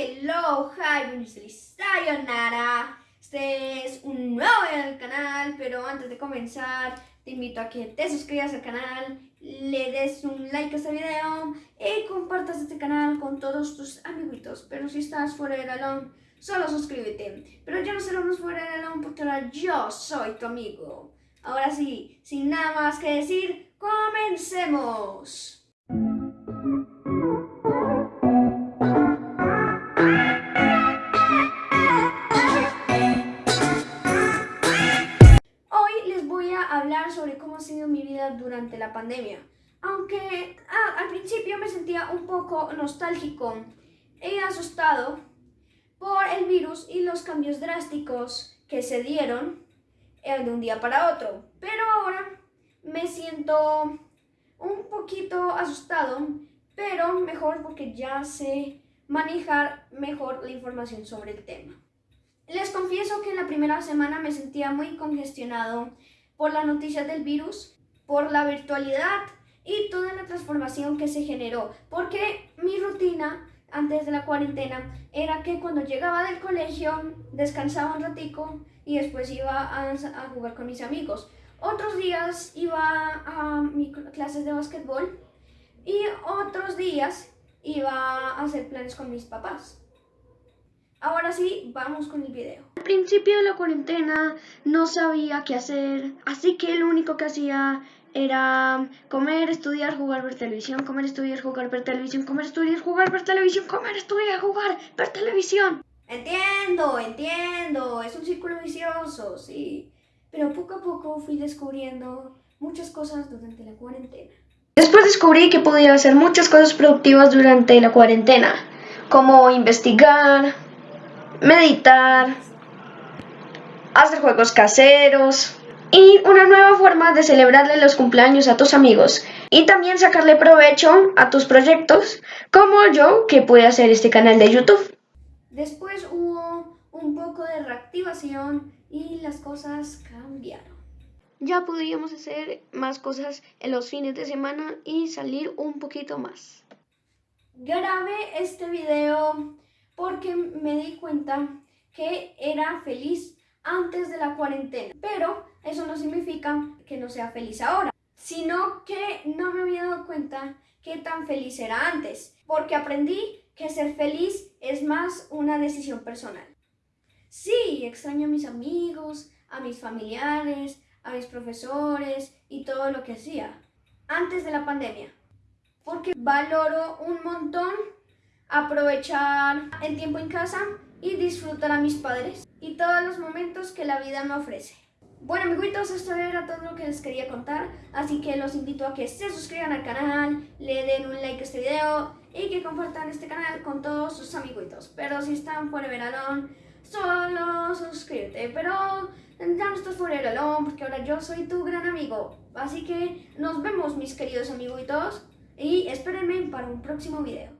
hello, hi, sayonara. Este es un nuevo video del canal, pero antes de comenzar te invito a que te suscribas al canal, le des un like a este video y compartas este canal con todos tus amiguitos. Pero si estás fuera del alón, solo suscríbete. Pero ya no seremos fuera del alón porque ahora yo soy tu amigo. Ahora sí, sin nada más que decir, comencemos. Durante la pandemia. Aunque ah, al principio me sentía un poco nostálgico y asustado por el virus y los cambios drásticos que se dieron de un día para otro. Pero ahora me siento un poquito asustado, pero mejor porque ya sé manejar mejor la información sobre el tema. Les confieso que en la primera semana me sentía muy congestionado por las noticias del virus, por la virtualidad y toda la transformación que se generó, porque mi rutina antes de la cuarentena era que cuando llegaba del colegio descansaba un ratico y después iba a, jugar con mis amigos. Otros días iba a clases de básquetbol y otros días iba a hacer planes con mis papás. Ahora sí, vamos con el video. Al principio de la cuarentena no sabía qué hacer, así que lo único que hacía era comer, estudiar, jugar, ver televisión, comer, estudiar, jugar, ver televisión, comer, estudiar, jugar, ver televisión, comer, estudiar, jugar, ver televisión. Entiendo, entiendo, es un círculo vicioso, sí. Pero poco a poco fui descubriendo muchas cosas durante la cuarentena. Después descubrí que podía hacer muchas cosas productivas durante la cuarentena, como investigar, meditar, hacer juegos caseros y una nueva forma de celebrarle los cumpleaños a tus amigos y también sacarle provecho a tus proyectos como yo que pude hacer este canal de YouTube. Después hubo un poco de reactivación y las cosas cambiaron. Ya podríamos hacer más cosas en los fines de semana y salir un poquito más. Grabé este video porque me di cuenta que era feliz antes de la cuarentena. Pero eso no significa que no sea feliz ahora, sino que no me había dado cuenta que tan feliz era antes, porque aprendí que ser feliz es más una decisión personal. Sí, extraño a mis amigos, a mis familiares, a mis profesores y todo lo que hacía antes de la pandemia, porque valoro un montón aprovechar el tiempo en casa y disfrutar a mis padres y todos los momentos que la vida me ofrece. Bueno amiguitos, esto era todo lo que les quería contar, así que los invito a que se suscriban al canal, le den un like a este video y que compartan este canal con todos sus amiguitos. Pero si están fuera de verano, solo suscríbete, pero ya no estás fuera de verano porque ahora yo soy tu gran amigo. Así que nos vemos mis queridos amiguitos y espérenme para un próximo video.